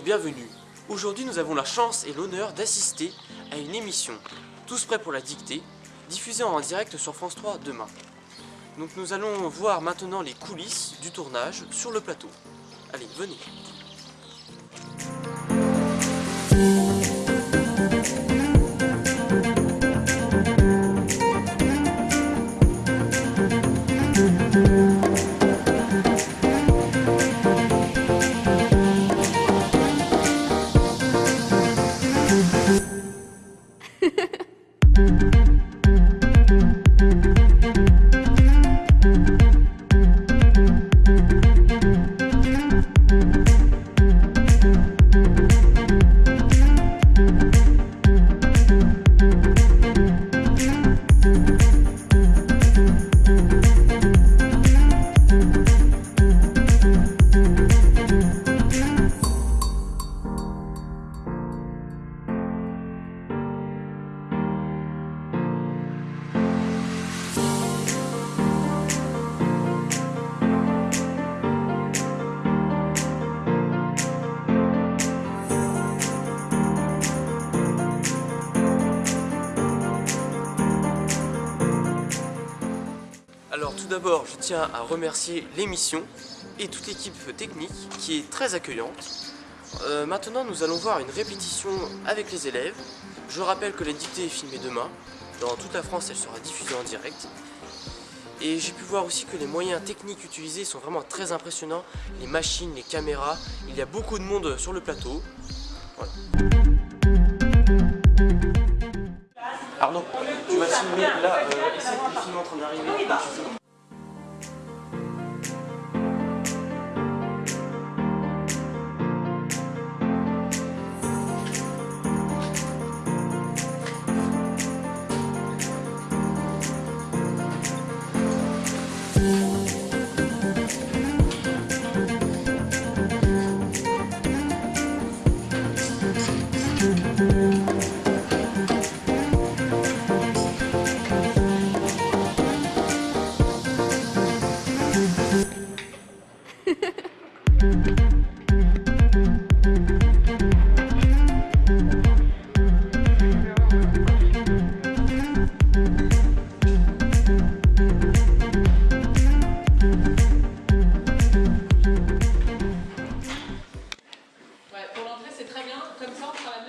bienvenue. Aujourd'hui nous avons la chance et l'honneur d'assister à une émission Tous prêts pour la dictée, diffusée en direct sur France 3 demain. Donc nous allons voir maintenant les coulisses du tournage sur le plateau. Allez, venez d'abord, je tiens à remercier l'émission et toute l'équipe technique qui est très accueillante. Euh, maintenant, nous allons voir une répétition avec les élèves. Je rappelle que la dictée est filmée demain. Dans toute la France, elle sera diffusée en direct. Et j'ai pu voir aussi que les moyens techniques utilisés sont vraiment très impressionnants. Les machines, les caméras, il y a beaucoup de monde sur le plateau. Voilà. Arnaud, tu vas filmer là, euh, en train d'arriver.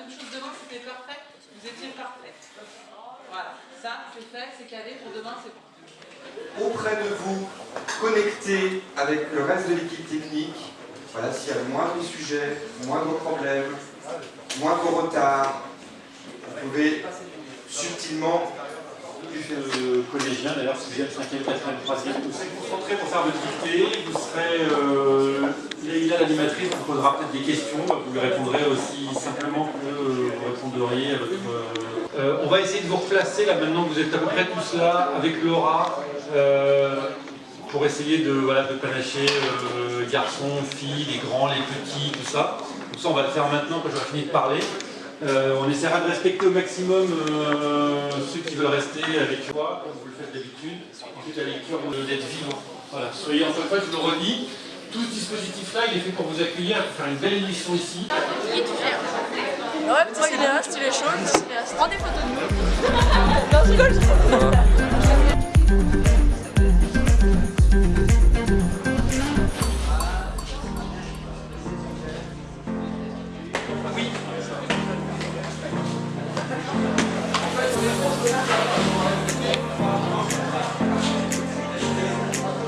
Même chose demain. C'était parfait. Vous étiez parfait. Voilà, ça, c'est fait, c'est calé. Pour demain, c'est bon. auprès de vous, connecté avec le reste de l'équipe technique. Voilà, s'il y a le moindre sujet, moindre problème, moindre retard, vous pouvez subtilement euh, collégien, d'ailleurs, 6e, 5e, 4e, 3e. Vous serez concentrés pour faire votre dictée. Vous serez. Euh, Leïla, l'animatrice, vous posera peut-être des questions. Vous lui répondrez aussi simplement que euh, vous répondriez à votre. euh, euh, on va essayer de vous replacer là maintenant que vous êtes à peu près tous là avec Laura. euh, pour essayer de, voilà, de panacher euh, garçons, filles, les grands, les petits, tout ça. Tout ça, on va le faire maintenant quand j'aurai fini de parler. Euh, on essaiera de respecter au maximum euh, ceux qui veulent rester avec toi, comme vous le faites d'habitude. Ensuite, la lecture d'être vivant. Voilà. Soyez encore une fois, je le redis, tout ce dispositif-là, il est fait pour vous accueillir, pour faire une belle émission ici. Ouais, petit cinéaste, il est chaud, le petit cinéaste. Prends des photos de nous. non, je rigole, je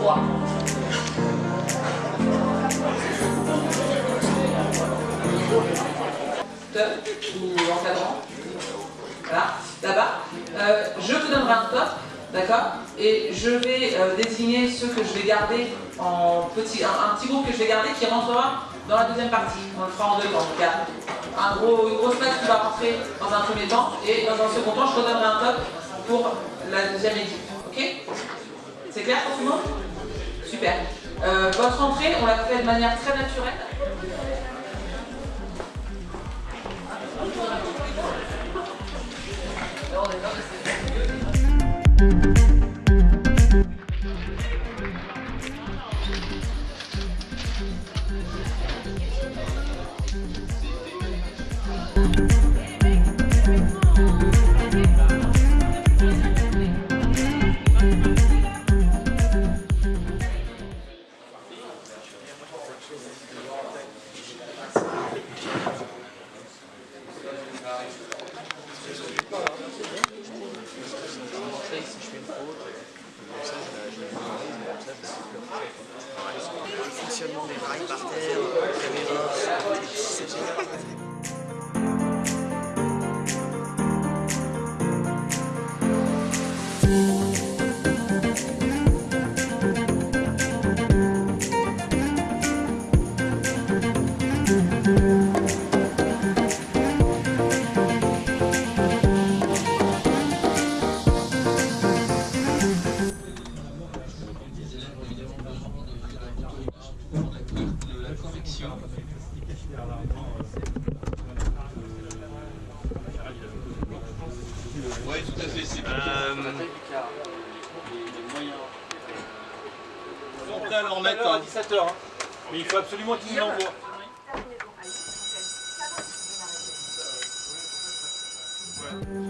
Top ou encadrant. Là-bas. Euh, je vous donnerai un top, d'accord Et je vais euh, désigner ceux que je vais garder en petit, un, un petit groupe que je vais garder qui rentrera dans la deuxième partie. On le fera en deux temps. Donc, il y un gros, une grosse masse qui va rentrer dans un premier temps et dans un second temps, je redonnerai un top pour la deuxième équipe. Ok? C'est clair pour tout le monde? Super. Euh, votre entrée, on l'a fait de manière très naturelle. Le On va leur mettre à 17h. Mais il faut absolument qu'ils nous l'envoient. Ouais.